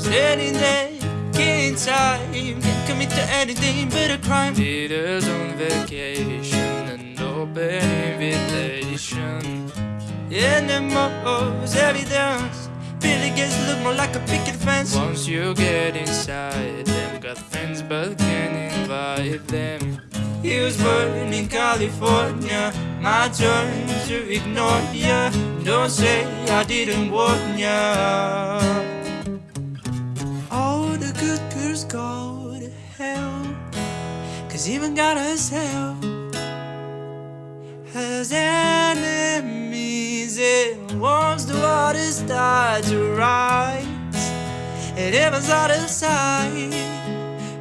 Standing there, killing time Can't commit to anything but a crime? Peter's on vacation An open invitation. Most evidence Really gets look more like a picket fence. Once you get inside them Got friends but can't invite them. He was born in California My turn to ignore ya. Don't say I didn't warn ya good girls go to hell. Cause even God herself Has enemies And once the waters start to rise. And heaven's out of sight.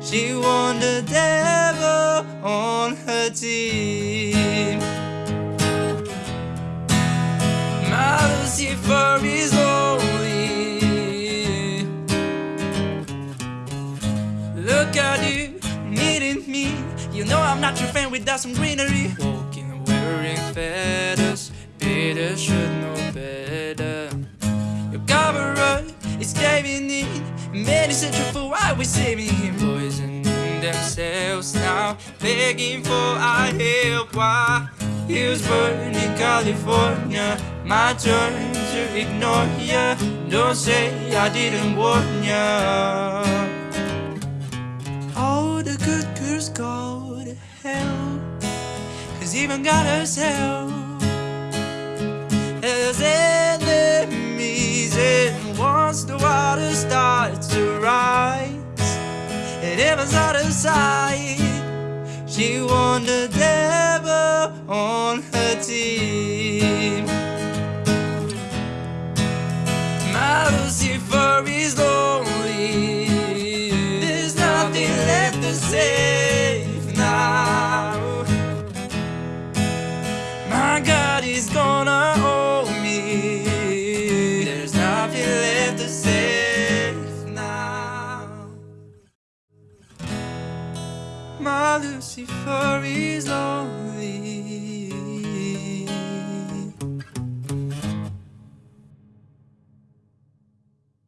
She won the devil on her team. My Lucifer Look at you, needing me. You know I'm not your friend without some greenery. Walking wearing feathers Peter should know better. Your cover is caving in. Many searching for why we're saving. Him Poisoning themselves now begging for our help. Why? He was born in California. My turn to ignore ya. Don't say I didn't warn ya go to hell Cause even God herself Has enemies And once the water starts to rise and heaven's out of sight. She won the devil on her team. My Lucifer is lonely.